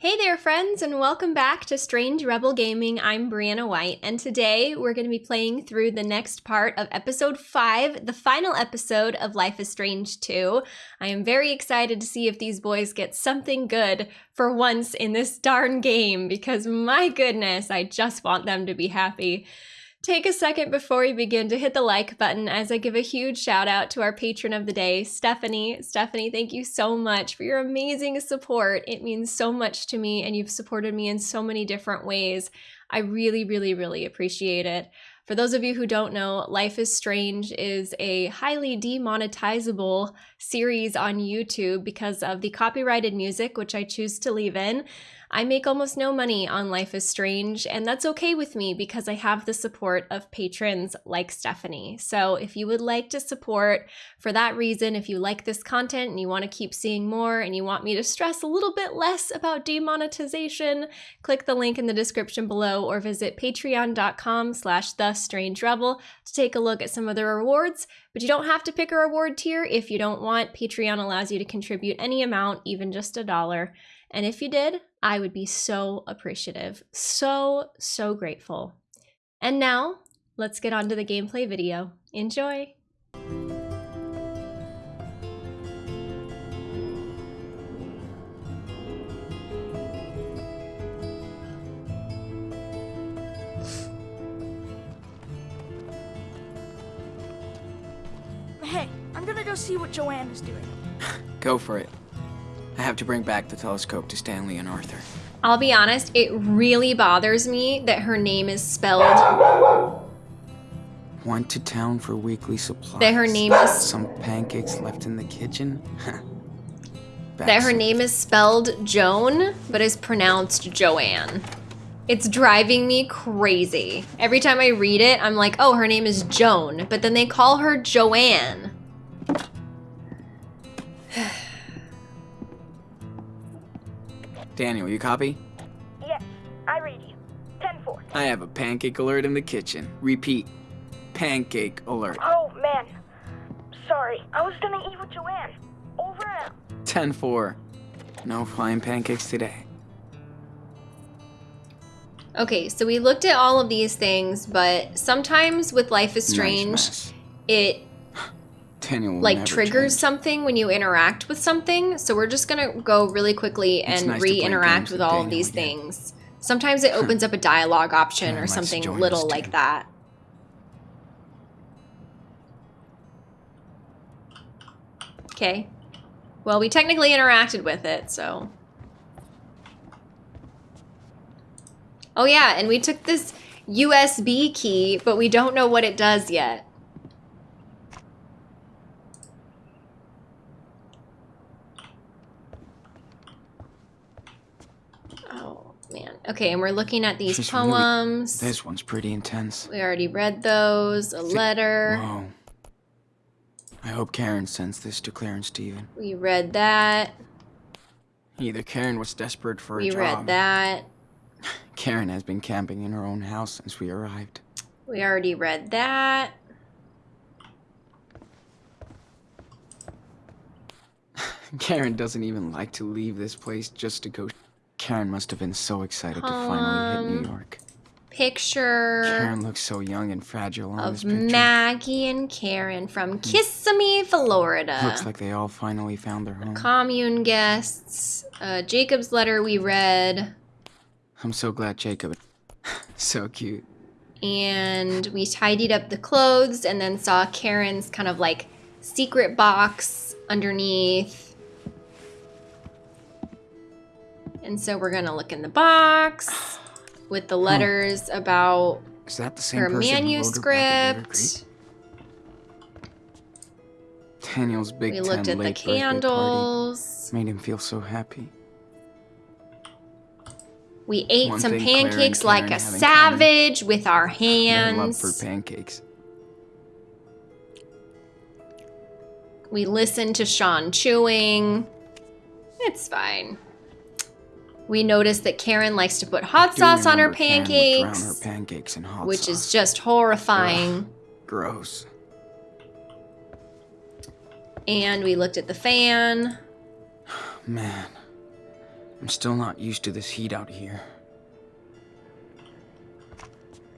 Hey there, friends, and welcome back to Strange Rebel Gaming. I'm Brianna White, and today we're going to be playing through the next part of episode 5, the final episode of Life is Strange 2. I am very excited to see if these boys get something good for once in this darn game, because my goodness, I just want them to be happy. Take a second before we begin to hit the like button as I give a huge shout out to our patron of the day, Stephanie. Stephanie, thank you so much for your amazing support. It means so much to me, and you've supported me in so many different ways. I really, really, really appreciate it. For those of you who don't know, Life is Strange is a highly demonetizable series on YouTube because of the copyrighted music, which I choose to leave in. I make almost no money on Life is Strange, and that's okay with me because I have the support of patrons like Stephanie. So if you would like to support for that reason, if you like this content and you want to keep seeing more and you want me to stress a little bit less about demonetization, click the link in the description below or visit patreon.com slash the strange rebel to take a look at some of the rewards. But you don't have to pick a reward tier if you don't want. Patreon allows you to contribute any amount, even just a dollar. And if you did, I would be so appreciative. So, so grateful. And now, let's get on to the gameplay video. Enjoy! Hey, I'm gonna go see what Joanne is doing. Go for it. I have to bring back the telescope to Stanley and Arthur. I'll be honest, it really bothers me that her name is spelled. Went to town for weekly supplies. That her name is. Some pancakes left in the kitchen. that her name is spelled Joan, but is pronounced Joanne. It's driving me crazy. Every time I read it, I'm like, oh, her name is Joan, but then they call her Joanne. Daniel, you copy? Yes, I read you. 10-4. I have a pancake alert in the kitchen. Repeat. Pancake alert. Oh, man. Sorry, I was gonna eat with Joanne. Over and out. 10-4. No flying pancakes today. Okay, so we looked at all of these things, but sometimes with Life is Strange, Nice it Daniel like triggers change. something when you interact with something. So we're just gonna go really quickly and nice re-interact with with all of these again. things. Sometimes it opens up a dialogue option or something little like that. Okay. Well, we technically interacted with it, so. Oh yeah, and we took this USB key, but we don't know what it does yet. Oh man. Okay, and we're looking at these She's really- poems. This one's pretty intense. We already read those. A letter. Whoa. I hope Karen sends this to Claire and Steven. We read that. Either Karen was desperate for a job. We read that. Karen has been camping in her own house since we arrived. We already read that. Karen doesn't even like to leave this place just to go. Karen must have been so excited to finally hit Um, New York. Picture Karen looks so young and fragile on this picture. Maggie and Karen from Kissimmee, Florida. Looks like they all finally found their home. Commune guests. Uh, Jacob's letter we read. I'm so glad Jacob. so cute. And we tidied up the clothes and then saw Karen's kind of like secret box underneath. And so we're gonna look in the box with the letters about Is that the same her person who wrote her back at River manuscript. Daniel's big We 10 looked at the candles. made him feel so happy. We ate One some Claire pancakes like Karen a savage with our Their love for pancakes. We listened to Sean chewing. It's fine. We noticed that Karen likes to put hot sauce on her remember Karen would drown her pancakes, pancakes which sauce. is just horrifying. gross. And we looked at the fan. Man, I'm still not used to this heat out here.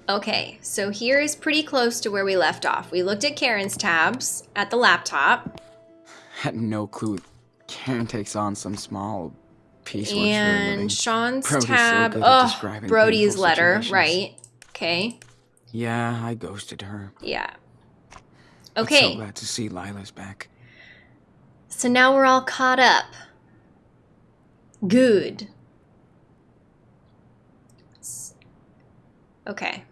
Okay, so here is pretty close to where we left off. We looked at Karen's tabs at the laptop. Had no clue. Karen takes on some small piecework for a living. And Sean's Brody's tab. Oh, Brody's letter. Right. Okay. Yeah, I ghosted her. Yeah. Okay. so glad to see Lyla's back. So now we're all caught up. Good. Okay.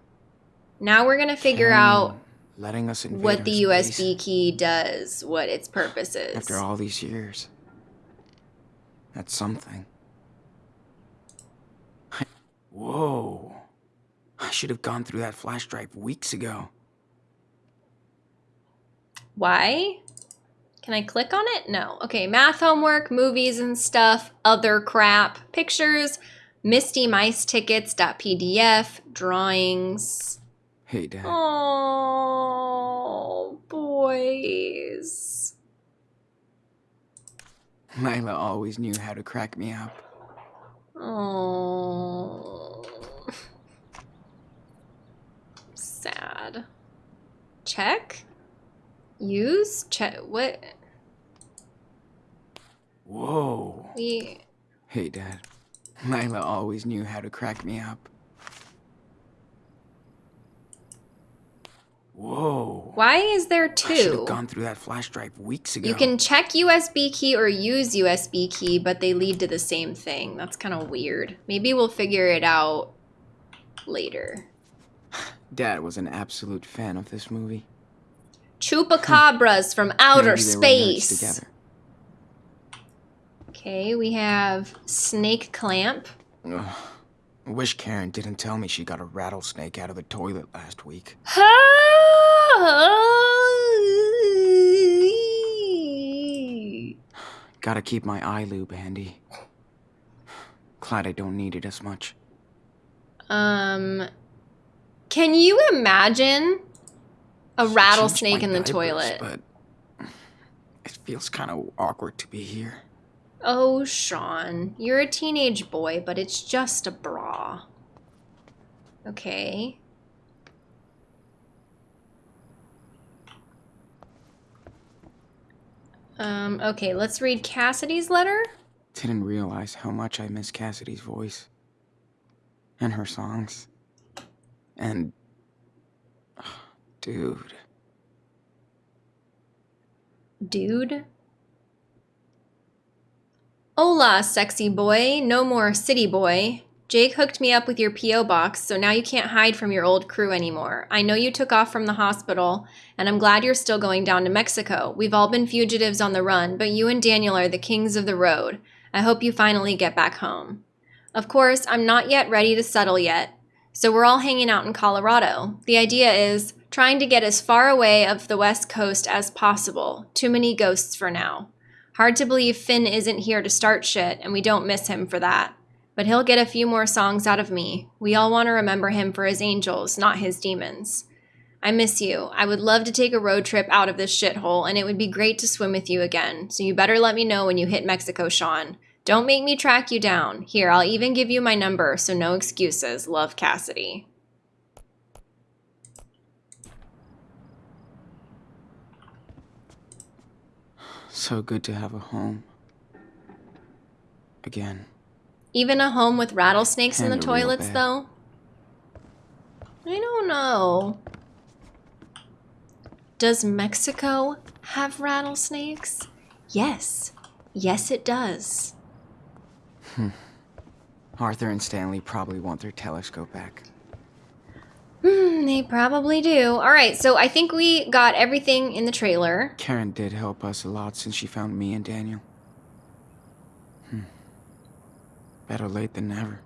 Now we're going to figure Karen out letting us what the USB key does, what its purpose is. after all these years. That's something. Whoa. I should have gone through that flash drive weeks ago. Why? Can I click on it? No. Okay, math homework, movies and stuff, other crap, pictures, Misty Mice tickets.pdf, drawings. Hey, Dad. Oh, boys. Lyla always knew how to crack me up. Oh. Sad. Check? Use? Check. What? Whoa. We. Hey, Dad. Lyla always knew how to crack me up. Whoa. Why is there two? I should have gone through that flash drive weeks ago. You can check USB key or use USB key, but they lead to the same thing. That's kind of weird. Maybe we'll figure it out later. Dad was an absolute fan of this movie. Chupacabras hmm. from outer Maybe they were nerds space. Okay, we have snake clamp. Ugh. I wish Karen didn't tell me she got a rattlesnake out of the toilet last week. Gotta keep my eye lube handy. Glad I don't need it as much. um, can you imagine a rattlesnake in the diapers, toilet? But it feels kind of awkward to be here. Oh, Sean, you're a teenage boy, but it's just a bra. Okay. Um, okay, let's read Cassidy's letter. Didn't realize how much I miss Cassidy's voice. And her songs. And. Dude. Dude. Hola, sexy boy. No more city boy. Jake hooked me up with your P.O. box, so now you can't hide from your old crew anymore. I know you took off from the hospital, and I'm glad you're still going down to Mexico. We've all been fugitives on the run, but you and Daniel are the kings of the road. I hope you finally get back home. Of course, I'm not yet ready to settle yet, so we're all hanging out in Colorado. The idea is trying to get as far away of the west coast as possible. Too many ghosts for now. Hard to believe Finn isn't here to start shit, and we don't miss him for that. But he'll get a few more songs out of me. We all want to remember him for his angels, not his demons. I miss you. I would love to take a road trip out of this shithole, and it would be great to swim with you again. So you better let me know when you hit Mexico, Sean. Don't make me track you down. Here, I'll even give you my number, so no excuses. Love Cassidy. So good to have a home. Again. Even a home with rattlesnakes in the And a real toilets, though? I don't know. Does Mexico have rattlesnakes? Yes. Yes, it does. Hmm. Arthur and Stanley probably want their telescope back. Hmm, they probably do. All right, so I think we got everything in the trailer. Karen did help us a lot since she found me and Daniel. Hmm. Better late than never.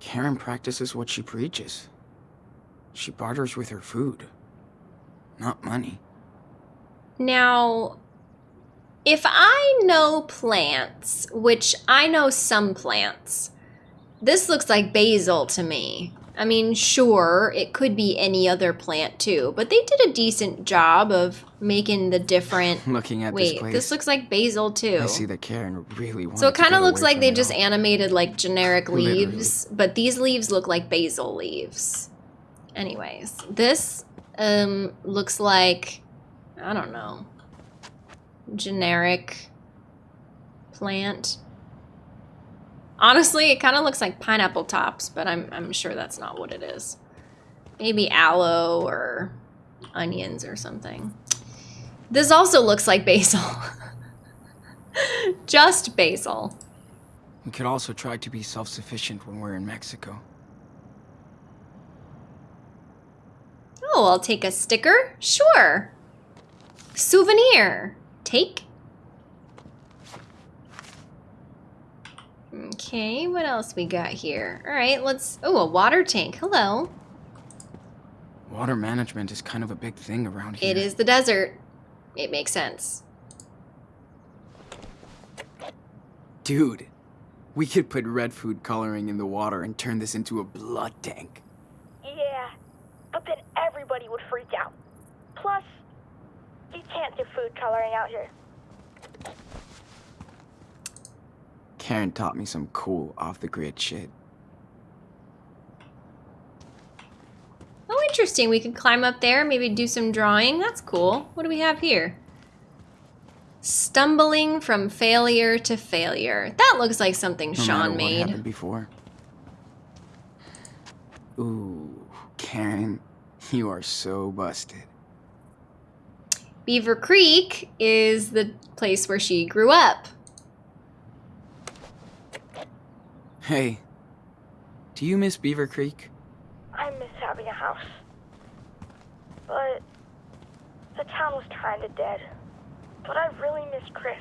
Karen practices what she preaches. She barters with her food, not money. Now, if I know plants, which I know some plants, this looks like basil to me. I mean, sure, it could be any other plant too, but they did a decent job of making the different. Looking at Wait, this place, this looks like basil too. I see that Karen really So it kind of looks like they just animated like generic Literally. leaves, but these leaves look like basil leaves. Anyways, this um looks like I don't know. Generic plant. Honestly, it kind of looks like pineapple tops, but I'm I'm sure that's not what it is. Maybe aloe or onions or something. This also looks like basil. Just basil. We could also try to be self-sufficient when we're in Mexico. Oh, I'll take a sticker? Sure. Souvenir. Take. Okay, what else we got here? All right, let's. Oh, a water tank. Hello. Water management is kind of a big thing around here. It is the desert. It makes sense. Dude, we could put red food coloring in the water and turn this into a blood tank. Yeah, but then everybody would freak out. Plus, you can't do food coloring out here. Karen taught me some cool off-the-grid shit. Oh, interesting. We could climb up there, maybe do some drawing. That's cool. What do we have here? Stumbling from failure to failure. That looks like something No Sean matter what made. happened before. Ooh, Karen, you are so busted. Beaver Creek is the place where she grew up. Hey, do you miss Beaver Creek? I miss having a house. But the town was kinda dead. But I really miss Chris.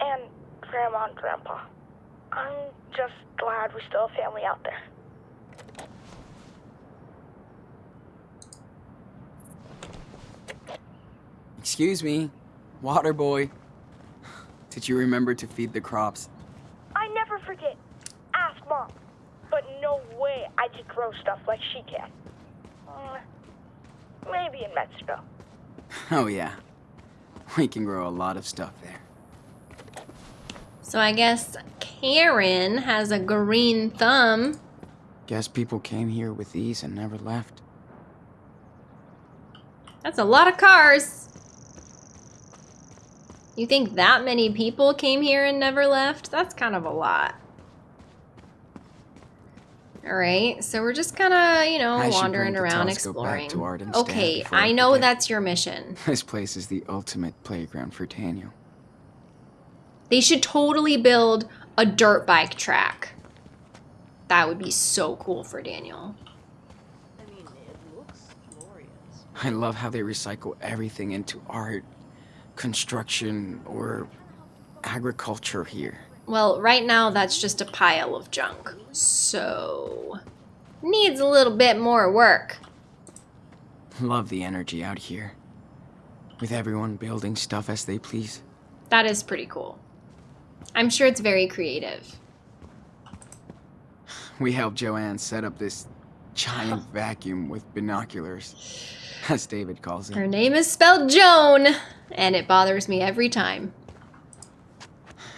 And Grandma and Grandpa. I'm just glad we still have family out there. Excuse me, water boy. Did you remember to feed the crops? I never forget. Ask Mom. But no way I could grow stuff like she can. Mm, maybe in Mexico. Oh yeah, we can grow a lot of stuff there. So I guess Karen has a green thumb. Guess people came here with these and never left. That's a lot of cars. You think that many people came here and never left? That's kind of a lot. All right, so we're just kind of, you know, I wandering around exploring. to Arden's dad okay, I I know forget. that's your mission. This place is the ultimate playground for Daniel. They should totally build a dirt bike track. That would be so cool for Daniel. I mean, it looks glorious. I love how they recycle everything into art, construction, or agriculture here. Well, right now that's just a pile of junk. So, needs a little bit more work. Love the energy out here. With everyone building stuff as they please. That is pretty cool. I'm sure it's very creative. We helped Joanne set up this giant vacuum with binoculars, as David calls it. Her name is spelled Joan, and it bothers me every time.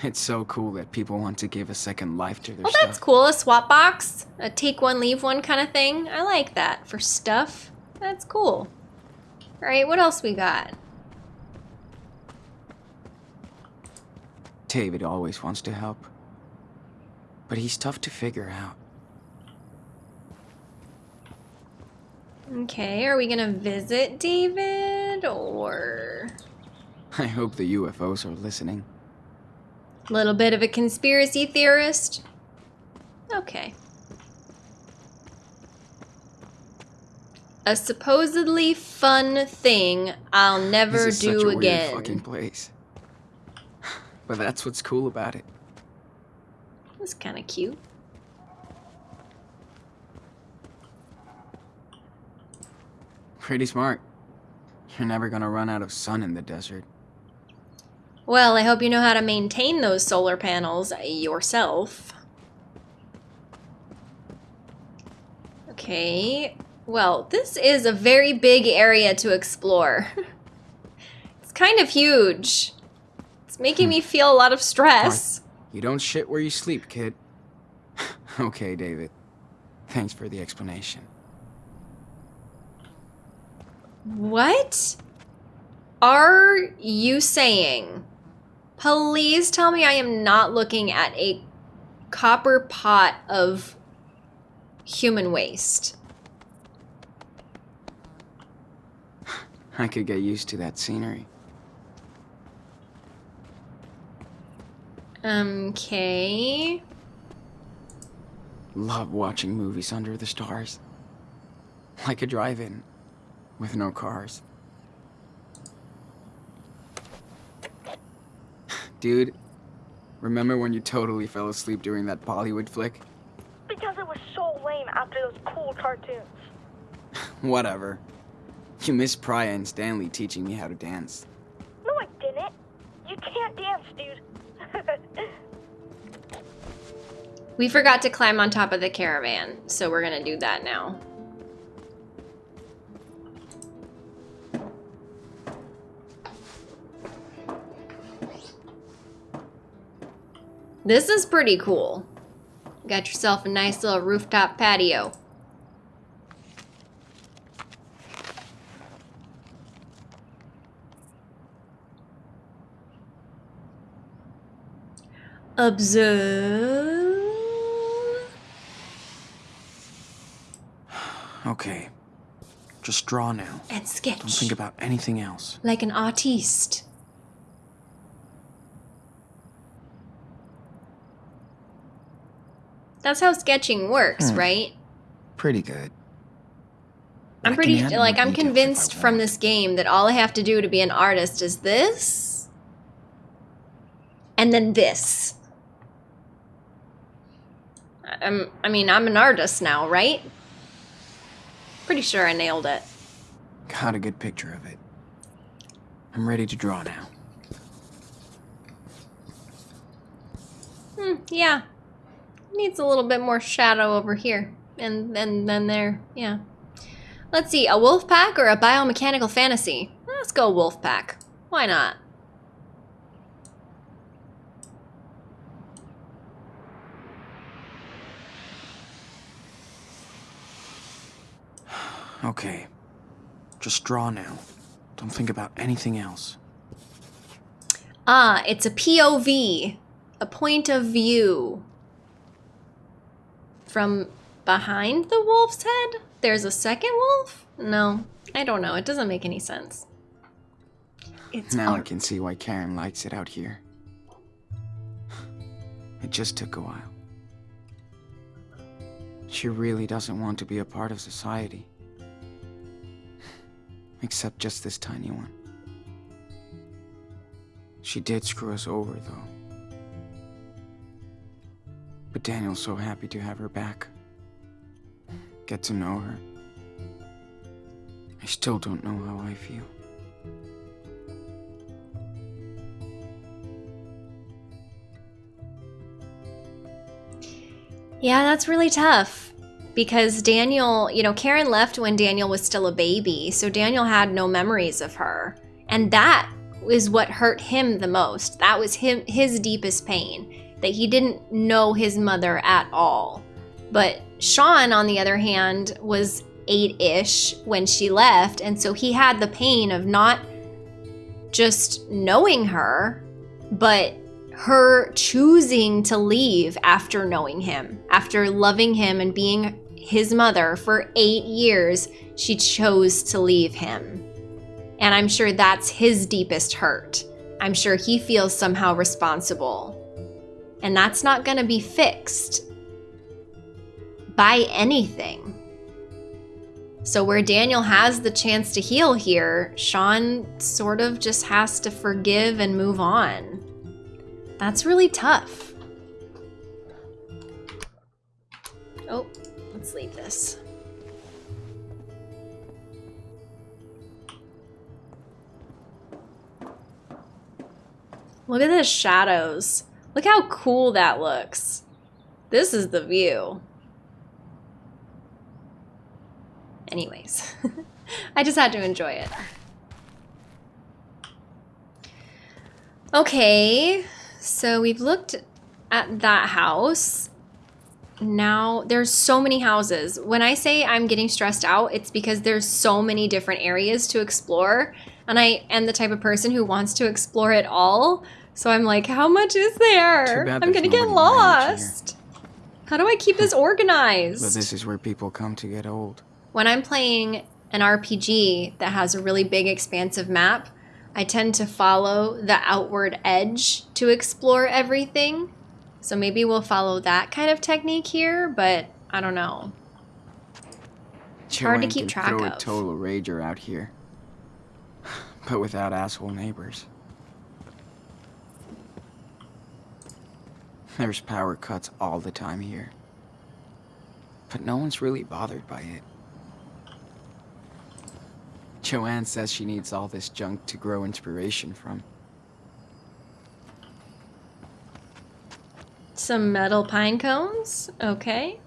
It's so cool that people want to give a second life to their Oh, stuff. that's cool. A swap box, a take one, leave one kind of thing. I like that for stuff. That's cool. All right, what else we got? David always wants to help. But he's tough to figure out. Okay, are we gonna visit David or I hope the UFOs are listening. a little bit of a conspiracy theorist? Okay. A supposedly fun thing I'll never this is do such a again. weird fucking place. But that's what's cool about it. That's kind of cute. Pretty smart. You're never gonna run out of sun in the desert. Well, I hope you know how to maintain those solar panels yourself. Okay. Well, this is a very big area to explore. it's kind of huge. It's making me feel a lot of stress. You don't shit where you sleep, kid. okay, David. Thanks for the explanation. What are you saying? Please tell me I am not looking at a copper pot of human waste. I could get used to that scenery. Okay. Love watching movies under the stars. Like a drive-in, with no cars. Dude, remember when you totally fell asleep during that Bollywood flick? Because it was so lame after those cool cartoons. Whatever. You missed Praya and Stanley teaching me how to dance. No, I didn't. You can't dance, dude. We forgot to climb on top of the caravan, so we're gonna do that now. This is pretty cool. Got yourself a nice little rooftop patio. Observe. Okay. Just draw now. And sketch. Don't think about anything else. like an artiste. That's how sketching works, Hmm. right? Pretty good. I'm I pretty like I'm details if I convinced from this game that all I have to do to be an artist is this and then this. I'm I mean, I'm an artist now, right? Pretty sure I nailed it. Got a good picture of it. I'm ready to draw now. Hmm, yeah. Needs a little bit more shadow over here. And then then there. Yeah. Let's see, a wolf pack or a biomechanical fantasy? Let's go wolf pack. Why not? Okay. Just draw now. Don't think about anything else. Ah, it's a POV, a point of view. From behind the wolf's head? There's a second wolf? No, I don't know. It doesn't make any sense. It's Now I can see why Karen likes it out here. It just took a while. She really doesn't want to be a part of society. Except just this tiny one. She did screw us over, though. But Daniel's so happy to have her back. Get to know her. I still don't know how I feel. Yeah, that's really tough because Daniel, you know, Karen left when Daniel was still a baby, so Daniel had no memories of her. And that is what hurt him the most. That was him his deepest pain that he didn't know his mother at all. But Sean on the other hand was 8ish when she left, and so he had the pain of not just knowing her, but her choosing to leave after knowing him, after loving him and being his mother for eight years, she chose to leave him. And I'm sure that's his deepest hurt. I'm sure he feels somehow responsible. And that's not going to be fixed by anything. So, where Daniel has the chance to heal here, Sean sort of just has to forgive and move on. That's really tough. Oh, let's leave this. Look at the shadows. Look how cool that looks. This is the view. anyways, I just had to enjoy it. Okay, so we've looked at that house. Now there's so many houses. When I say I'm getting stressed out, it's because there's so many different areas to explore, and I am the type of person who wants to explore it all. So I'm like, how much is there? I'm gonna get nobody my age here. lost. How do I keep this organized? But this is where people come to get old. when I'm playing an RPG that has a really big, expansive map, I tend to follow the outward edge to explore everything. So maybe we'll follow that kind of technique here, but I don't know. It's hard to keep track throw of. a total rager out here. But without asshole neighbors. There's power cuts all the time here. But no one's really bothered by it. Joanne says she needs all this junk to grow inspiration from. Some metal pine cones. Okay.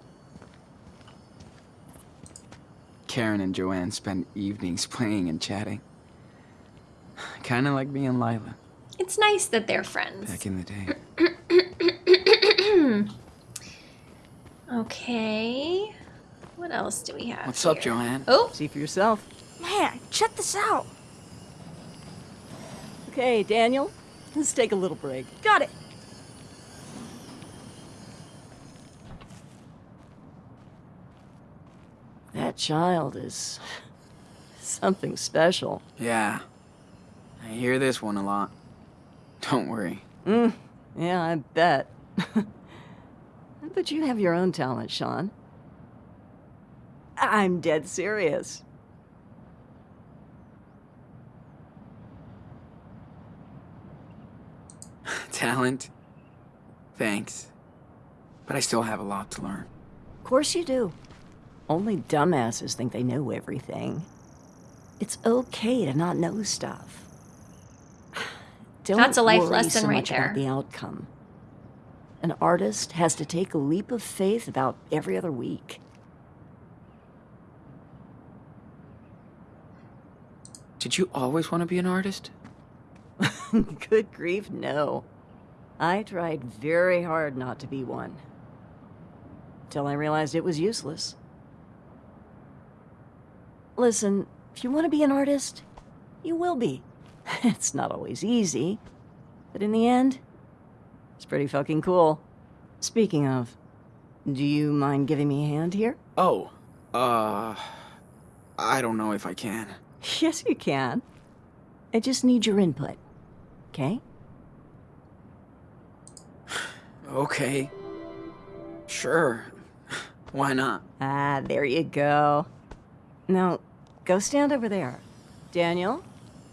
Karen and Joanne spend evenings playing and chatting. Kinda like me and Lyla It's nice that they're friends. back in the day. Okay. What else do we have? What's up, here? Joanne? Oh, See for yourself. Man, check this out. Okay, Daniel, let's take a little break. Got it. That child is something special. Yeah. I hear this one a lot. Don't worry. Mm, yeah, I bet. but you have your own talent, Sean. I'm dead serious. Talent? Thanks. But I still have a lot to learn. Of course you do. Only dumbasses think they know everything. It's okay to not know stuff. Don't That's a life worry lesson so right much there. About the outcome. An artist has to take a leap of faith about every other week. Did you always want to be an artist? Good grief, no. I tried very hard not to be one. Till I realized it was useless. Listen, if you want to be an artist, you will be. It's not always easy, but in the end, it's pretty fucking cool. Speaking of, do you mind giving me a hand here? Oh, uh. I don't know if I can. Yes, you can. I just need your input, okay? Okay. Sure. Why not? Ah, there you go. Now, go stand over there. Daniel,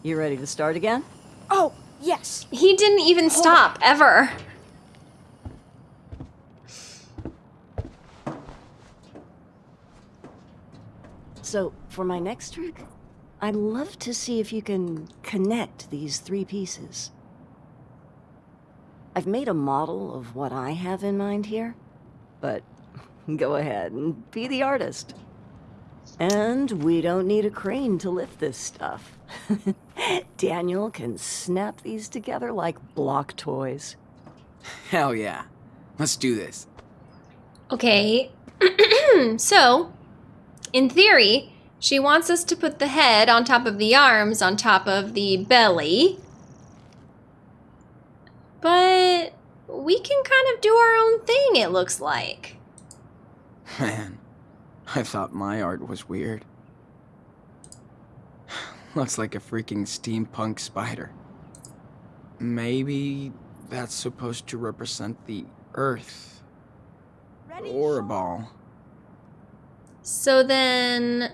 you ready to start again? Oh, yes. he didn't even stop ever. So, for my next trick, I'd love to see if you can connect these three pieces. I've made a model of what I have in mind here, but go ahead and be the artist. And we don't need a crane to lift this stuff. Daniel can snap these together like block toys. Hell yeah. Let's do this. Okay. so, in theory, she wants us to put the head on top of the arms on top of the belly. But we can kind of do our own thing, it looks like. Man, I thought my art was weird. Looks like a freaking steampunk spider. Maybe that's supposed to represent the Earth. Or a ball. So then.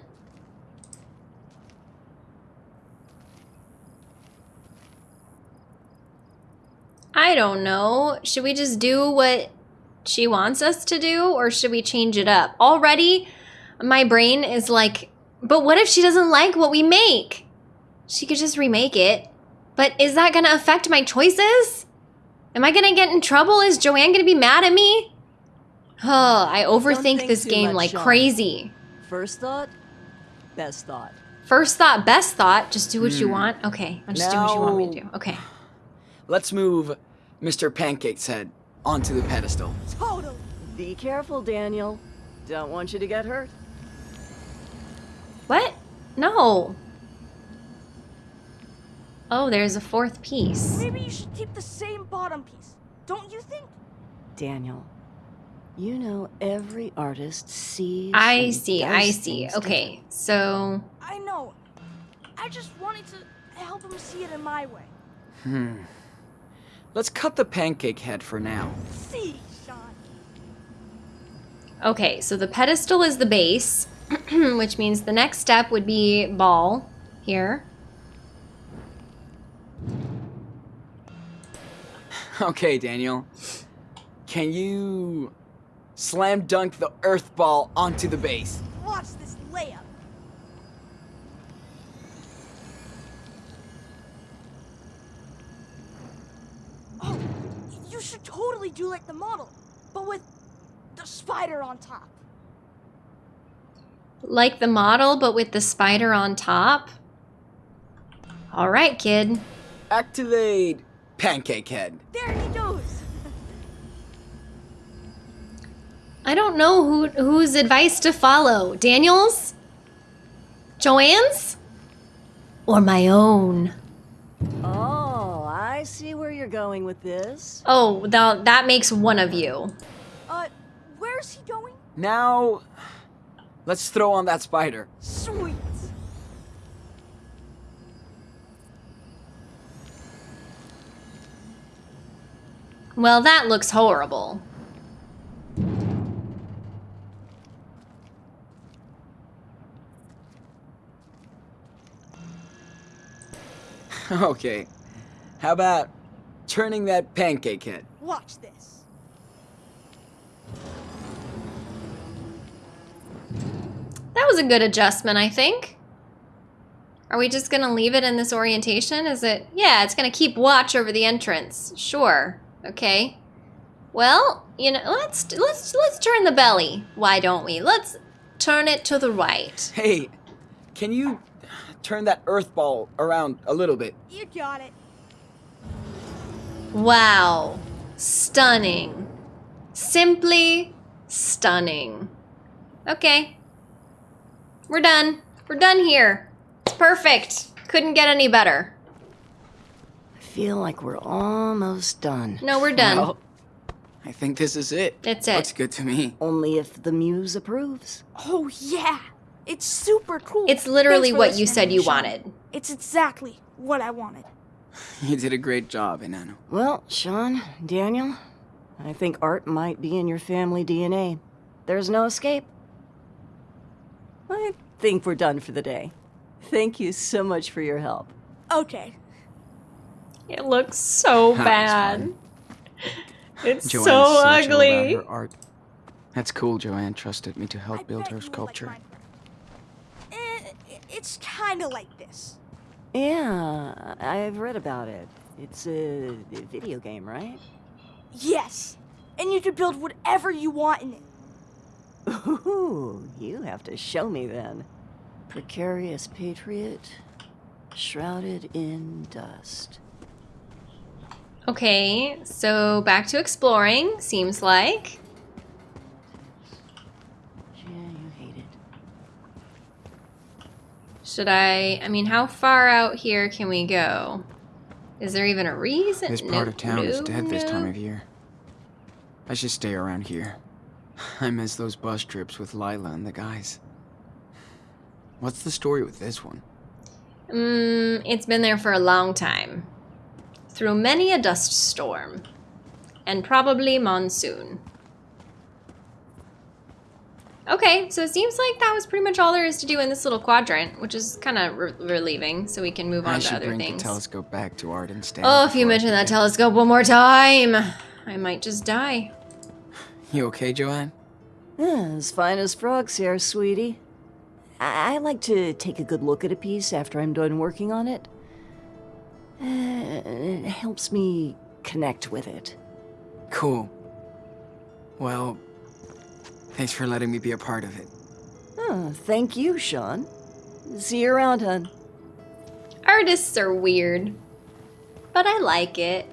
I don't know. Should we just do what she wants us to do or should we change it up? Already, my brain is like, but what if she doesn't like what we make? She could just remake it. But is that going to affect my choices? Am I going to get in trouble? Is Joanne going to be mad at me? Oh, I overthink this game much, like Sean. crazy. First thought Best thought. First thought, best thought. Just do what you Hmm. want. Okay, I'll just do what you want me to do. Okay. Let's move Mr. Pancake's head onto the pedestal. Totally. Be careful, Daniel. Don't want you to get hurt. What? No. Oh, there's a fourth piece. Maybe you should keep the same bottom piece. Don't you think? Daniel, you know every artist sees. I see. I see. Okay, so I know. I just wanted to help him see it in my way. Hmm. Let's cut the pancake head for now. See, Sean. okay, so the pedestal is the base, which means the next step would be ball here. Okay, Daniel. Can you slam dunk the earth ball onto the base? Watch this layup. Oh, you should totally do like the model, but with the spider on top. Like the model, but with the spider on top. All right, kid. Activate pancake head. There he goes. I don't know who whose advice to follow. Daniel's? Joanne's? Or my own? Oh, I see where you're going with this. Oh, that, that makes one of you. Uh, where's he going? Now, let's throw on that spider. Sweet. Well, that looks horrible. okay. How about turning that pancake head? Watch this. That was a good adjustment, I think. Are we just gonna leave it in this orientation? Is it? Yeah, it's gonna keep watch over the entrance. Sure. Okay. Well, you know, let's let's let's turn the belly. Why don't we? Let's turn it to the right. Hey, can you turn that earth ball around a little bit? You got it. Wow. Stunning. Simply stunning. Okay. We're done. We're done here. It's perfect. Couldn't get any better. I feel like we're almost done. No, we're done. Well, I think this is it. That's it. Looks good to me. Only if the muse approves. Oh yeah, it's super cool. It's literally what you said you wanted. It's exactly what I wanted. You did a great job, Enano. Well, Sean, Daniel, I think art might be in your family DNA. There's no escape. I think we're done for the day. Thank you so much for your help. Okay. It looks so bad. It's Joanne so is so chill ugly. about her art. That's cool. Joanne trusted me to I help build her you would like sculpture. mine. Eh, it's kind of like this. Yeah, I've read about it. It's a video game, right? Yes, and you can build whatever you want in it. Ooh, you have to show me then. Precarious patriot, shrouded in dust. Okay, so back to exploring, seems like. Yeah, you hate it. Should I, I mean, how far out here can we go? Is there even a reason? This part Nope, of town is nope, dead this time of year. I should stay around here. I miss those bus trips with Lyla and the guys. What's the story with this one? Mm, it's been there for a long time. Through many a dust storm. And probably monsoon. Okay, so it seems like that was pretty much all there is to do in this little quadrant, which is kind of re- relieving, so we can move I on to should other bring things. the telescope back to Art and Stan. Oh, if you mention that telescope one more time, I might just die. You okay, Joanne? Yeah, as fine as frogs here, sweetie. I, I like to take a good look at a piece after I'm done working on it. Uh, it helps me connect with it. Cool. Well, thanks for letting me be a part of it. Oh, thank you, Sean. See you around, hun. Artists are weird, but I like it.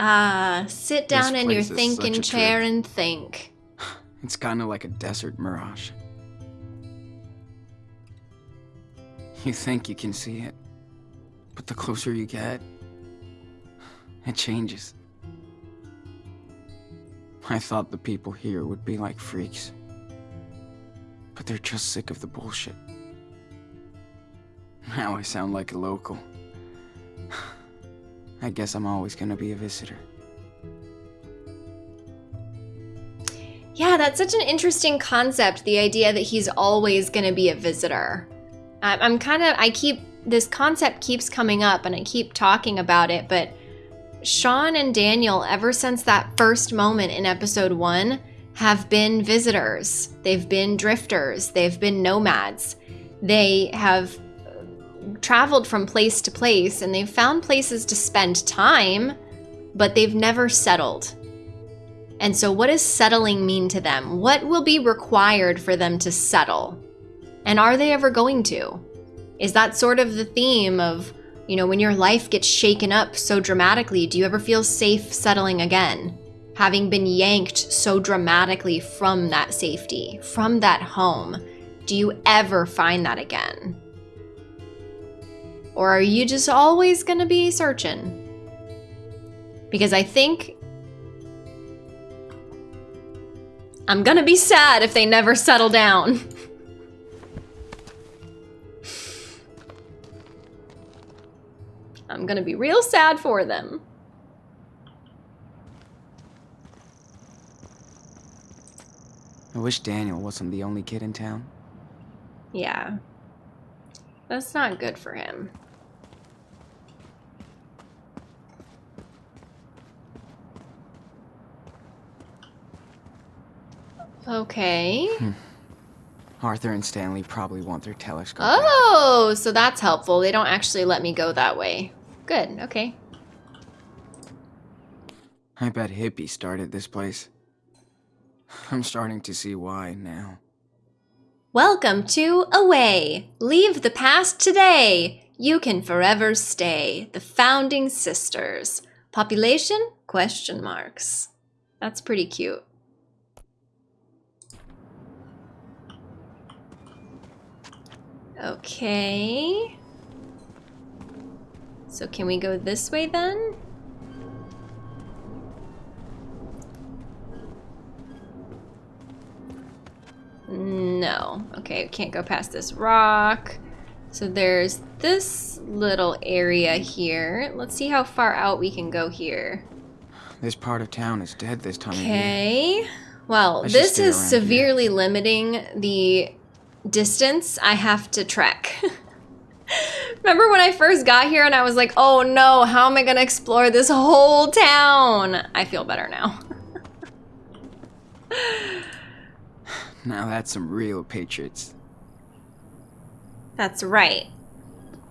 Ah, sit down in your thinking chair trip. and think. It's kind of like a desert mirage. You think you can see it, but the closer you get, it changes. I thought the people here would be like freaks, but they're just sick of the bullshit. Now I sound like a local. I guess I'm always gonna be a visitor. Yeah, that's such an interesting concept. The idea that he's always going to be a visitor. I'm kind of, I keep, this concept keeps coming up and I keep talking about it, but Sean and Daniel, ever since that first moment in episode one, have been visitors. They've been drifters. They've been nomads. They have uh, traveled from place to place and they've found places to spend time, but they've never settled. And so, what does settling mean to them? What will be required for them to settle? And are they ever going to? Is that sort of the theme of, you know, when your life gets shaken up so dramatically, do you ever feel safe settling again? Having been yanked so dramatically from that safety, from that home, do you ever find that again? Or are you just always going to be searching? Because I think I'm gonna be sad if they never settle down. I'm gonna be real sad for them. I wish Daniel wasn't the only kid in town. Yeah. That's not good for him. Okay. Hmm. Arthur and Stanley probably want their telescope. back. Oh, so that's helpful. They don't actually let me go that way. Good, okay. I bet Hippie started this place. I'm starting to see why now. Welcome to Away. Leave the past today. You can forever stay. The Founding Sisters. Population? Question marks. That's pretty cute. Okay. So can we go this way then? No. Okay, we can't go past this rock. So there's this little area here. Let's see how far out we can go here. This part of town is dead this time of year. Okay. Well, should this is around here. severely limiting the distance I have to trek. Remember when I first got here and I was like, oh no, how am I going to explore this whole town? I feel better now. Now that's some real patriots. That's right.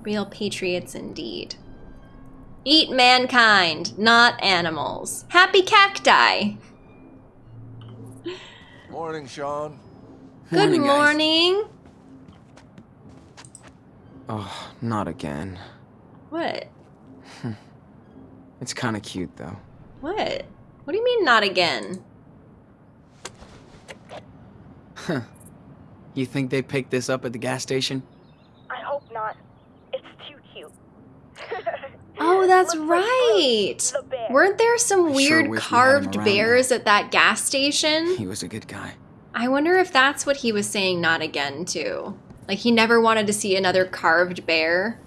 Real patriots indeed. Eat mankind, not animals. Happy cacti. Morning, Sean. Good Morning, guys. morning. Oh, not again. What? It's kind of cute though. What? What do you mean not again? Huh. You think they picked this up at the gas station? I hope not. It's too cute. Oh, that's Looks like right. The. Weren't there some I sure weird wish we had him carved around bears at that gas station? He was a good guy. I wonder if that's what he was saying not again too. Like he never wanted to see another carved bear.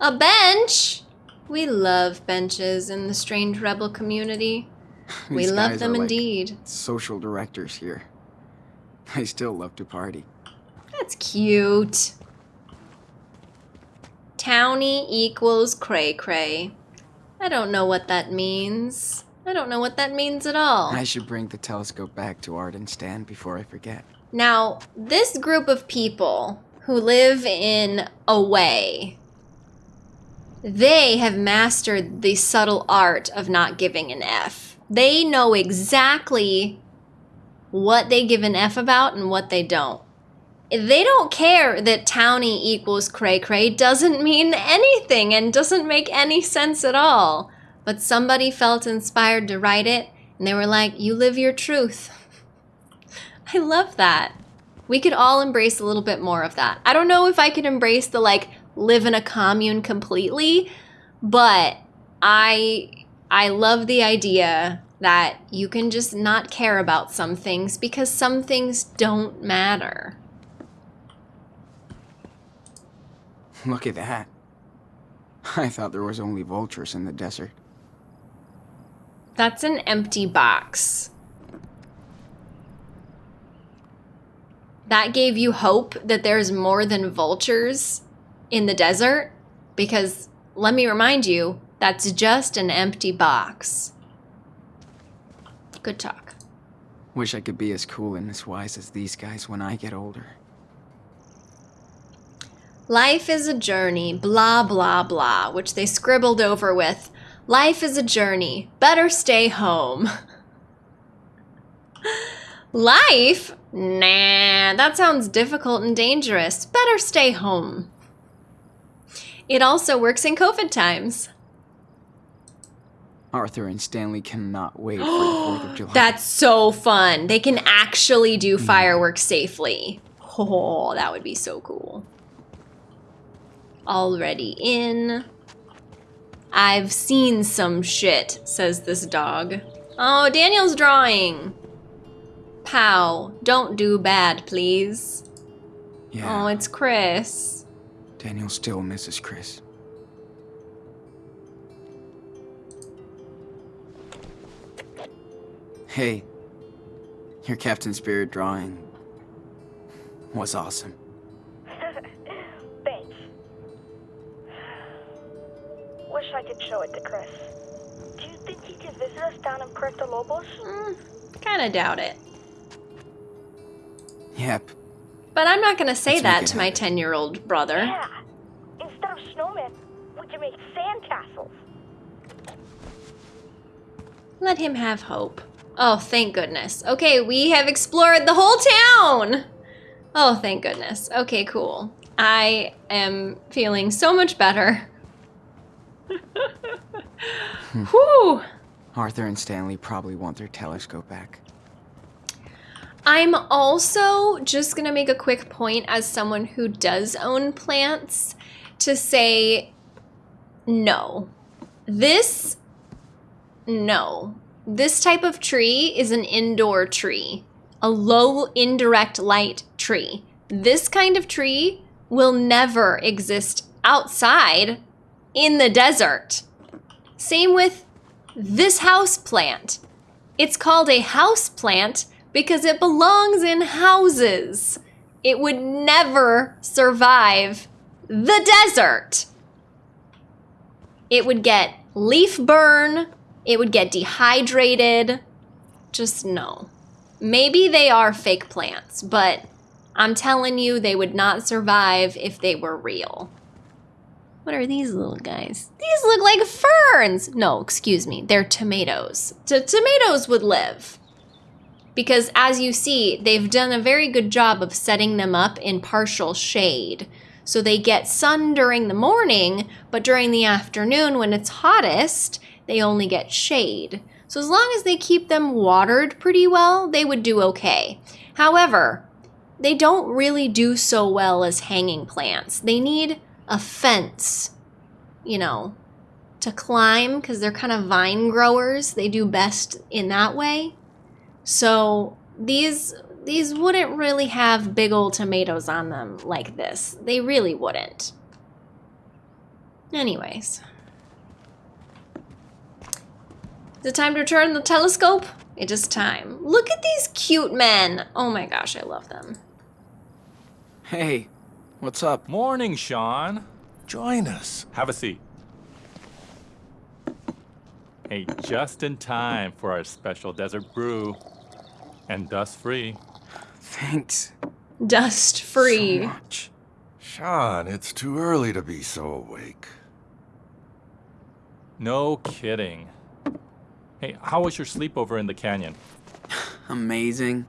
A bench? We love benches in the strange rebel community. we love them like indeed. social directors here. I still love to party. That's cute. Townie equals cray cray. I don't know what that means. I don't know what that means at all. I should bring the telescope back to Art and Stan before I forget. Now, this group of people who live in Away, they have mastered the subtle art of not giving an F. They know exactly what they give an F about and what they don't. They don't care that townie equals cray cray doesn't mean anything and doesn't make any sense at all. But somebody felt inspired to write it and they were like, you live your truth. I love that. We could all embrace a little bit more of that. I don't know if I could embrace the like live in a commune completely, but I I love the idea that you can just not care about some things because some things don't matter. Look at that. I thought there was only vultures in the desert. That's an empty box. That gave you hope that there's more than vultures in the desert? Because let me remind you, that's just an empty box. Good talk. Wish I could be as cool and as wise as these guys when I get older. Life is a journey, blah, blah, blah, which they scribbled over with, Life is a journey, better stay home. Life? Nah, that sounds difficult and dangerous. Better stay home. It also works in COVID times. Arthur and Stanley cannot wait for the 4th of July. That's so fun. They can actually do mm-hmm. fireworks safely. Oh, that would be so cool. Already in. I've seen some shit, says this dog. Oh, Daniel's drawing. Pow, don't do bad, please. yeah, Oh, it's Chris. Daniel still misses Chris. Hey, your Captain Spirit drawing was awesome. Wish I could show it to Chris. Do you think he can visit us down in Puerto Lobos? Mm, kind of doubt it. Yep, But I'm not going to say Let's that it to my 10 year old brother. Yeah. Instead of snowmen, we can make sandcastles. Let him have hope. Oh, thank goodness. Okay, we have explored the whole town. Oh, thank goodness. Okay, cool. I am feeling so much better. Whew. Arthur and Stanley probably want their telescope back. I'm also just going to make a quick point as someone who does own plants to say no. This, no. This type of tree is an indoor tree, a low indirect light tree. This kind of tree will never exist outside in the desert. Same with this house plant. It's called a house plant because it belongs in houses. It would never survive the desert. It would get leaf burn, it would get dehydrated. Just no. Maybe they are fake plants, but I'm telling you, they would not survive if they were real. What are these little guys? These look like ferns. No, excuse me, they're tomatoes. T- tomatoes would live. Because as you see, they've done a very good job of setting them up in partial shade. So they get sun during the morning, but during the afternoon when it's hottest, they only get shade. So as long as they keep them watered pretty well, they would do okay. However, they don't really do so well as hanging plants. They need a fence, you know, to climb because they're kind of vine growers. They do best in that way. So these these wouldn't really have big old tomatoes on them like this. They really wouldn't. Anyways. Is it time to return the telescope? It is time. Look at these cute men. Oh my gosh, I love them. Hey, what's up? Morning, Sean. Join us. Have a seat. Hey, just in time for our special desert brew. And dust free. Thanks Dust free. so much. Sean, it's too early to be so awake. No kidding. Hey, how was your sleepover in the canyon? Amazing.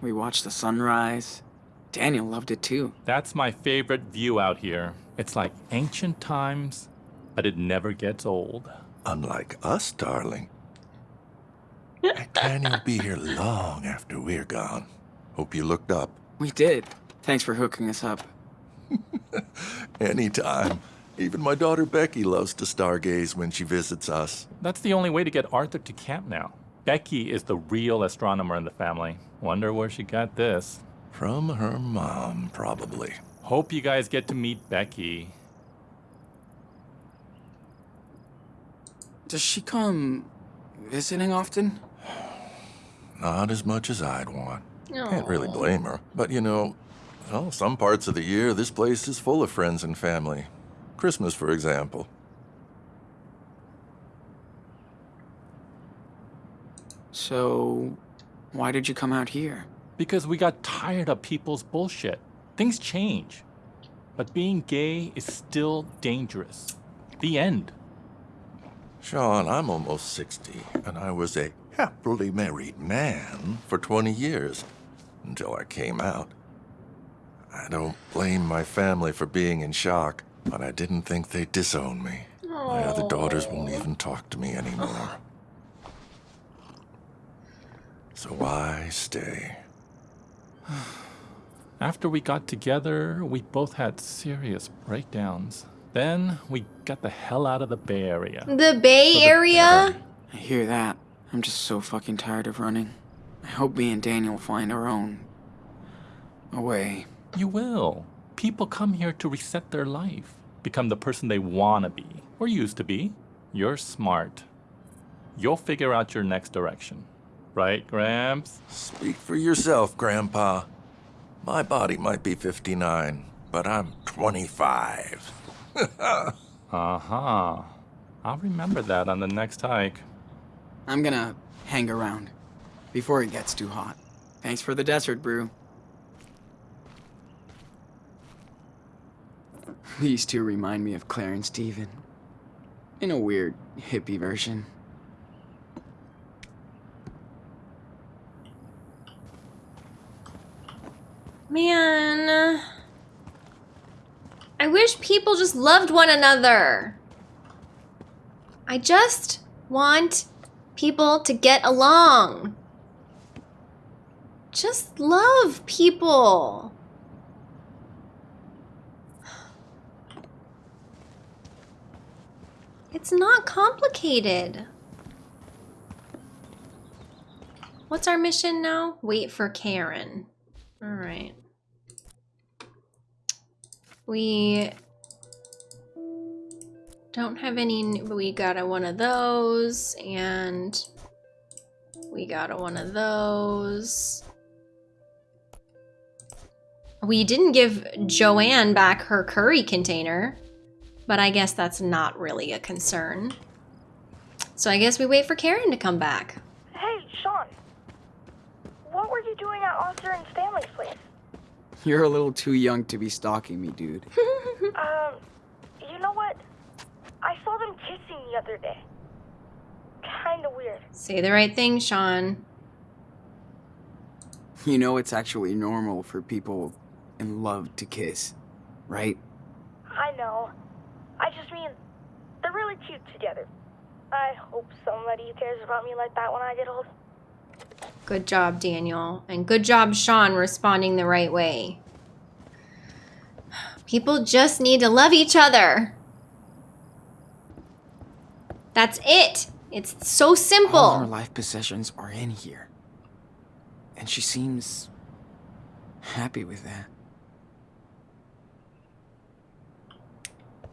We watched the sunrise. Daniel loved it too. That's my favorite view out here. It's like ancient times, but it never gets old. Unlike us, darling. That canyon will be here long after we're gone. Hope you looked up. We did. Thanks for hooking us up. Anytime. Even my daughter Becky loves to stargaze when she visits us. That's the only way to get Arthur to camp now. Becky is the real astronomer in the family. Wonder where she got this. From her mom, probably. Hope you guys get to meet Becky. Does she come visiting often? Not as much as I'd want. Can't really blame her. But you know, well, some parts of the year, this place is full of friends and family. Christmas, for example. So, why did you come out here? Because we got tired of people's bullshit. Things change. But being gay is still dangerous. The end. Sean, I'm almost 60, and I was a happily married man for 20 years until I came out. I don't blame my family for being in shock, but I didn't think they'd disown me. My other daughters won't even talk to me anymore. So why stay? After we got together, we both had serious breakdowns. Then we got the hell out of the Bay Area. The Bay Area? I hear that. I'm just so fucking tired of running. I hope me and Daniel find our own way. You will. People come here to reset their life, become the person they want to be, or used to be. You're smart. You'll figure out your next direction. Right, Gramps? Speak for yourself, Grandpa. My body might be 59, but I'm 25. Uh huh. I'll remember that on the next hike. I'm gonna hang around before it gets too hot. Thanks for the desert brew. These two remind me of Clarence and Steven. In a weird, hippie version. Man. I wish people just loved one another. I just want people to get along. Just love people. It's not complicated. What's our mission now? Wait for Karen. All right. We don't have any, we got a one of those, and we got a one of those. We didn't give Joanne back her curry container, but I guess that's not really a concern. So I guess we wait for Karen to come back. Hey, Sean. What were you doing at Arthur and Stanley's place? You're a little too young to be stalking me, dude. Um, you know what? I saw them kissing the other day. Kinda weird. Say the right thing, Sean. You know it's actually normal for people in love to kiss, right? I know. I just mean, they're really cute together. I hope somebody cares about me like that when I get old. Good job, Daniel. And good job, Sean, responding the right way. People just need to love each other. That's it. It's so simple. All her life possessions are in here. And she seems happy with that.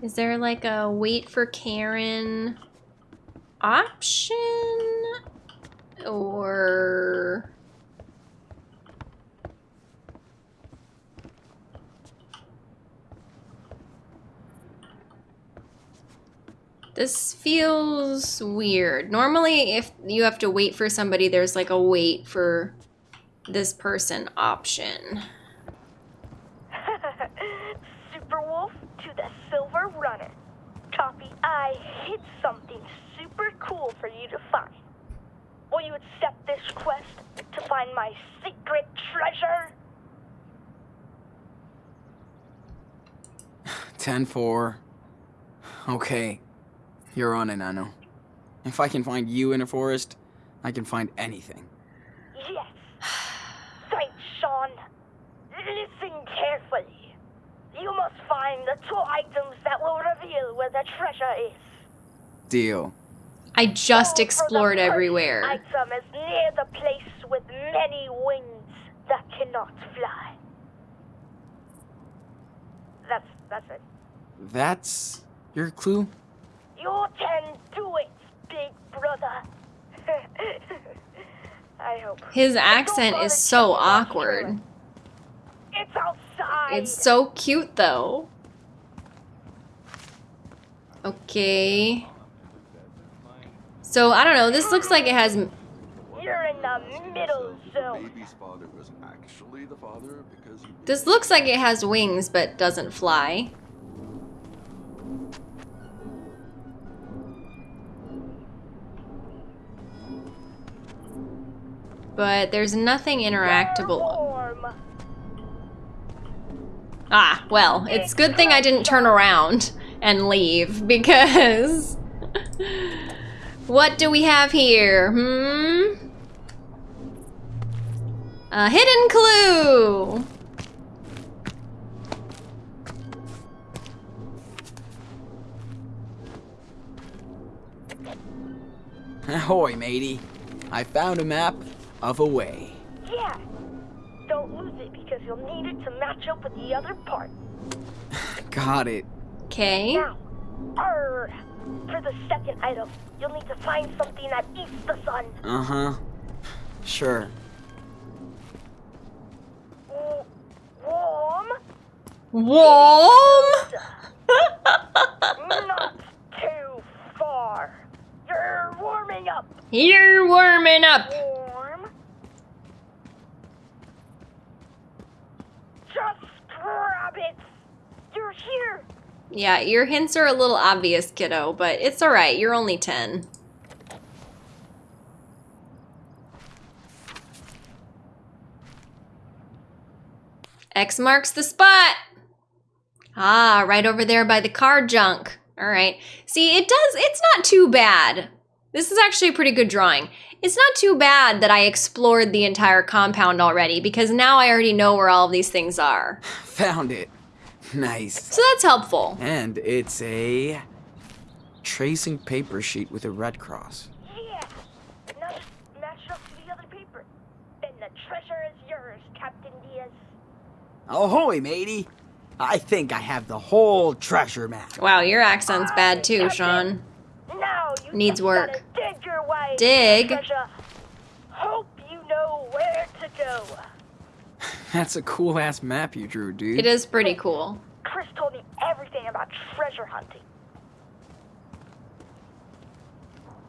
Is there like a wait for Karen option? Or. This feels weird. Normally, if you have to wait for somebody, there's like a wait for this person option. Super Wolf to the Silver Runner. Copy. I hid something super cool for you to find. Will you accept this quest to find my secret treasure? 10 4. Okay. You're on it, Nano. If I can find you in a forest, I can find anything. Yes. Thanks, Sean. Listen carefully. You must find the two items that will reveal where the treasure is. Deal. I just Go explored first everywhere. Item is near the place with many wings that cannot fly. That's that's it. That's your clue? You can do it, big brother. I hope. His accent is so awkward. It's outside. It's so cute though. Okay. So I don't know. This looks like it has. You're in the middle zone. Baby's father was actually the father because he This looks like it has wings but doesn't fly. But there's nothing interactable. Ah, well, it's good thing I didn't turn around and leave because what do we have here? Hmm? A hidden clue. Ahoy, matey. I found a map of a way. Yeah. Don't lose it because you'll need it to match up with the other part. Got it. Okay. Now, arr, for the second item, you'll need to find something that eats the sun. Uh huh. Sure. W- Warm, Warm? not too far. You're warming up. You're warming up. Warm. Just grab it. You're here. Yeah, your hints are a little obvious, kiddo, but it's alright. You're only 10. X marks the spot. Ah, right over there by the car junk. All right. See, it does, it's not too bad. This is actually a pretty good drawing. It's not too bad that I explored the entire compound already because now I already know where all of these things are. Found it. Nice. So that's helpful. And it's a tracing paper sheet with a red cross. Yeah. Now match up to the other paper. Then the treasure is yours, Captain Diaz. Ahoy, matey. I think I have the whole treasure map. Wow, your accent's bad too, Sean. Now you Needs work. dig your way. Dig? Hope you know where to go. That's a cool ass map you drew, dude. It is pretty cool. Chris told me everything about treasure hunting.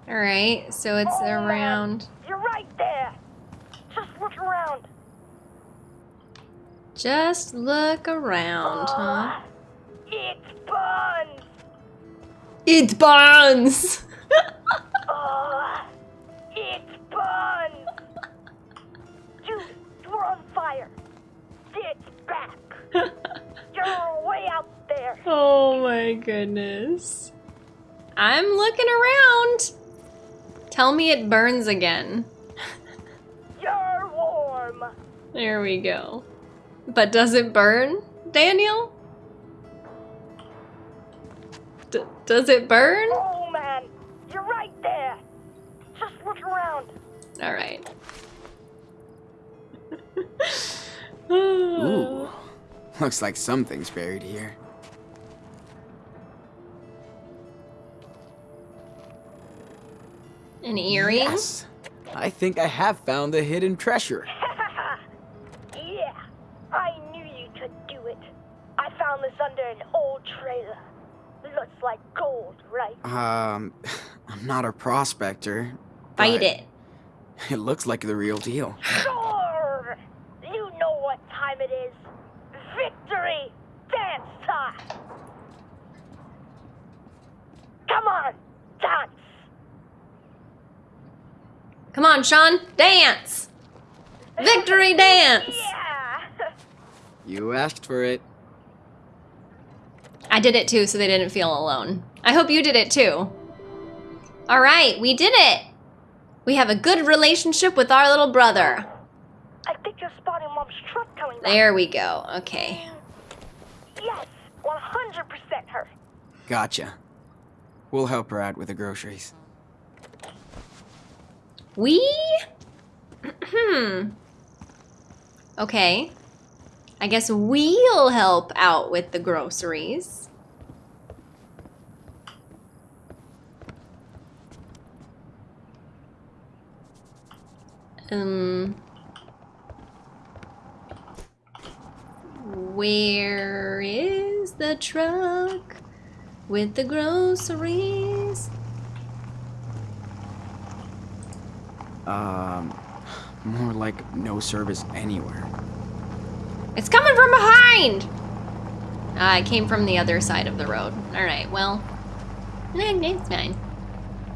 All right, so it's Oh, man, around. You're right there. Just look around. Just look around, huh? It burns! It burns. Ah, it's buns. Dude, you're on fire. It's back. You're way out there. oh my goodness. I'm looking around. Tell me it burns again. You're warm. There we go. But does it burn, Daniel? D- does it burn? Oh man, you're right there. Just look around. All right. Ooh. Oh. Looks like something's buried here. An earring? Yes. I think I have found the hidden treasure. I knew you could do it. I found this under an old trailer. Looks like gold, right? Um, I'm not a prospector. Fight it. It looks like the real deal. Sure! You know what time it is. Victory dance time! Come on, dance! Come on, Sean, dance! Victory dance! Yeah. You asked for it. I did it too, so they didn't feel alone. I hope you did it too. All right, we did it. We have a good relationship with our little brother. I think you're spotting Mom's truck coming back. There we go. Okay. Yes, 100% her. Gotcha. We'll help her out with the groceries. We? Hmm. Okay. I guess we'll help out with the groceries. Um. Where is the truck with the groceries? Um, more like no service anywhere. It's coming from behind! Uh, I came from the other side of the road. Alright, well. It's fine.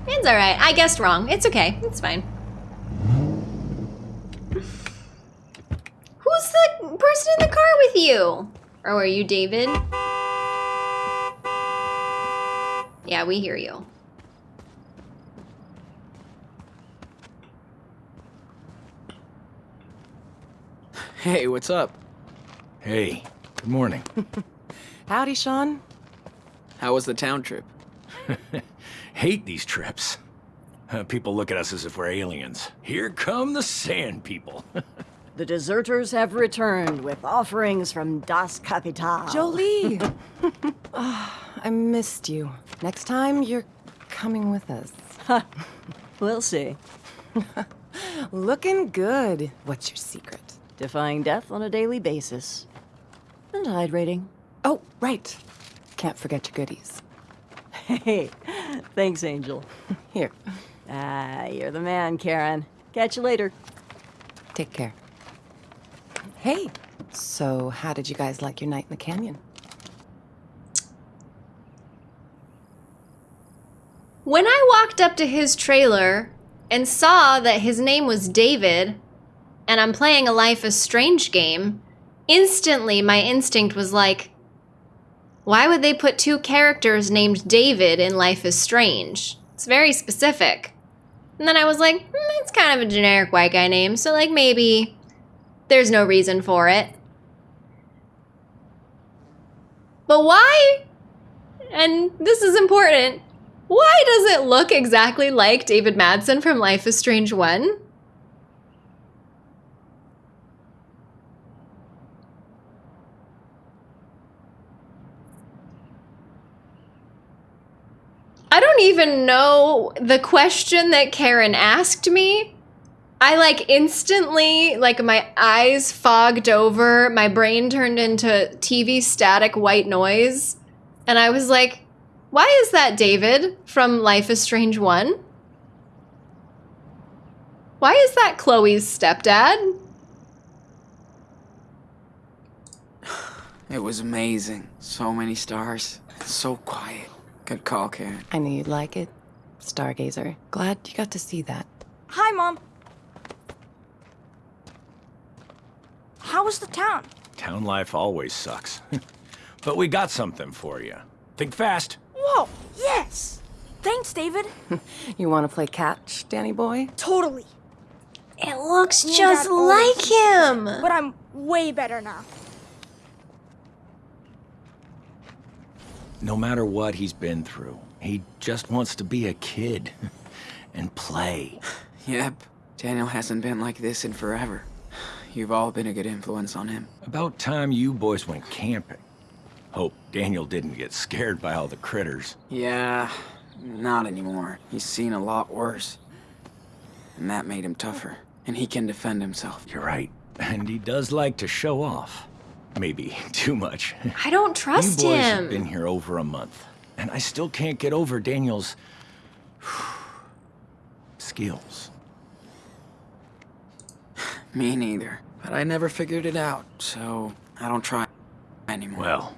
It's alright. I guessed wrong. It's okay. It's fine. Who's the person in the car with you? Or are you David? Yeah, we hear you. Hey, what's up? Hey, good morning. Howdy, Sean. How was the town trip? Hate these trips. Uh, people look at us as if we're aliens. Here come the sand people. The deserters have returned with offerings from Das Kapital. Jolie! Ah, I missed you. Next time, you're coming with us. We'll see. Looking good. What's your secret? Defying death on a daily basis. And hydrating. Oh, right. Can't forget your goodies. Hey, thanks, Angel. Here, Ah, you're the man, Karen. Catch you later. take care. Hey, so how did you guys like your night in the canyon? When I walked up to his trailer and saw that his name was David, and I'm playing a Life is Strange game, instantly my instinct was like, why would they put two characters named David in Life is Strange? It's very specific. And then I was like, hmm, it's kind of a generic white guy name, so like maybe there's no reason for it. But why? And this is important. Why does it look exactly like David Madsen from Life is Strange 1? I don't even know the question that Karen asked me. I like instantly, like my eyes fogged over, my brain turned into TV static white noise. And I was like, why is that David from Life is Strange 1? Why is that Chloe's stepdad? It was amazing. So many stars. So quiet. Good call, Karen. I knew you'd like it. Stargazer. Glad you got to see that. Hi, Mom. How was the town? Town life always sucks. but we got something for you. Think fast. Whoa, yes! Thanks, David. You want to play catch, Danny boy? Totally. It looks just like him. But I'm way better now. No matter what he's been through, he just wants to be a kid and play. Yep. Daniel hasn't been like this in forever. You've all been a good influence on him. About time you boys went camping. Hope Daniel didn't get scared by all the critters. Yeah, not anymore. He's seen a lot worse. And that made him tougher. And he can defend himself. You're right. And he does like to show off. Maybe too much. I don't trust you boys him. have been here over a month, and I still can't get over Daniel's skills. Me neither. But I never figured it out, so I don't try anymore. Well,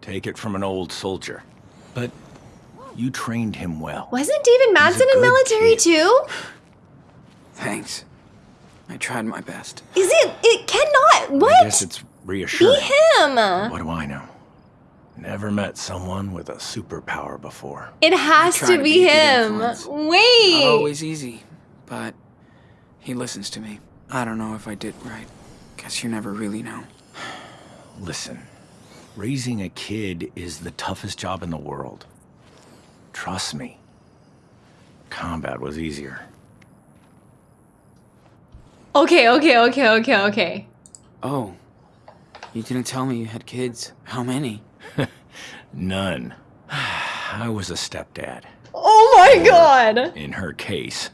take it from an old soldier. But You trained him well. Wasn't David Madsen in military kid. too? Thanks. I tried my best. Is it? It cannot. I What? guess it's Be reassuring. him. What do I know? Never met someone with a superpower before. It has try to to be be him. influence. Wait. Not always easy, but he listens to me. I don't know if I did right. Guess you never really know. Listen, raising a kid is the toughest job in the world. Trust me. Combat was easier. Okay, okay, okay, okay, okay. Oh, you didn't tell me you had kids. How many? None. I was a stepdad. Oh my god. In her case,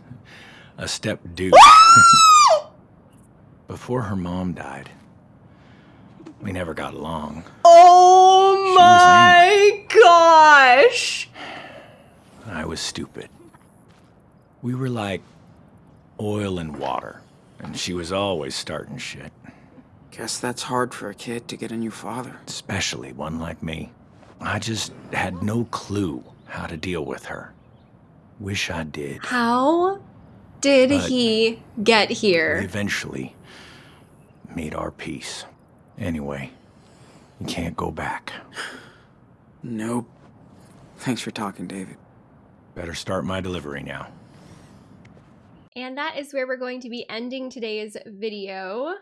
a stepdude. Ah! Before her mom died, we never got along. Oh She my gosh. I was stupid. We were like oil and water, and she was always starting shit, Guess that's hard for a kid to get a new father. especially one like me. I just had no clue how to deal with her. Wish I did. How did But- he get We here? eventually made our peace. Anyway, you can't go back. Nope. Thanks for talking, David. Better start my delivery now. And that is where we're going to be ending today's video.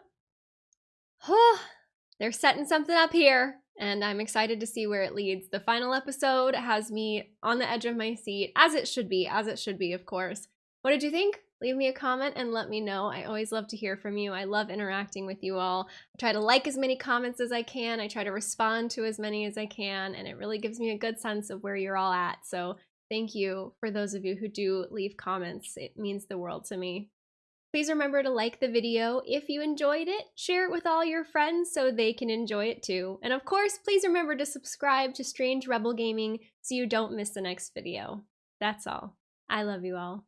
They're setting something up here, and I'm excited to see where it leads. The final episode has me on the edge of my seat, as it should be, as it should be, of course. What did you think? Leave me a comment and let me know. I always love to hear from you. I love interacting with you all. I try to like as many comments as I can. I try to respond to as many as I can, and it really gives me a good sense of where you're all at. So thank you for those of you who do leave comments. It means the world to me. Please remember to like the video if you enjoyed it, share it with all your friends so they can enjoy it too. And of course, please remember to subscribe to Strange Rebel Gaming so you don't miss the next video. That's all. I love you all.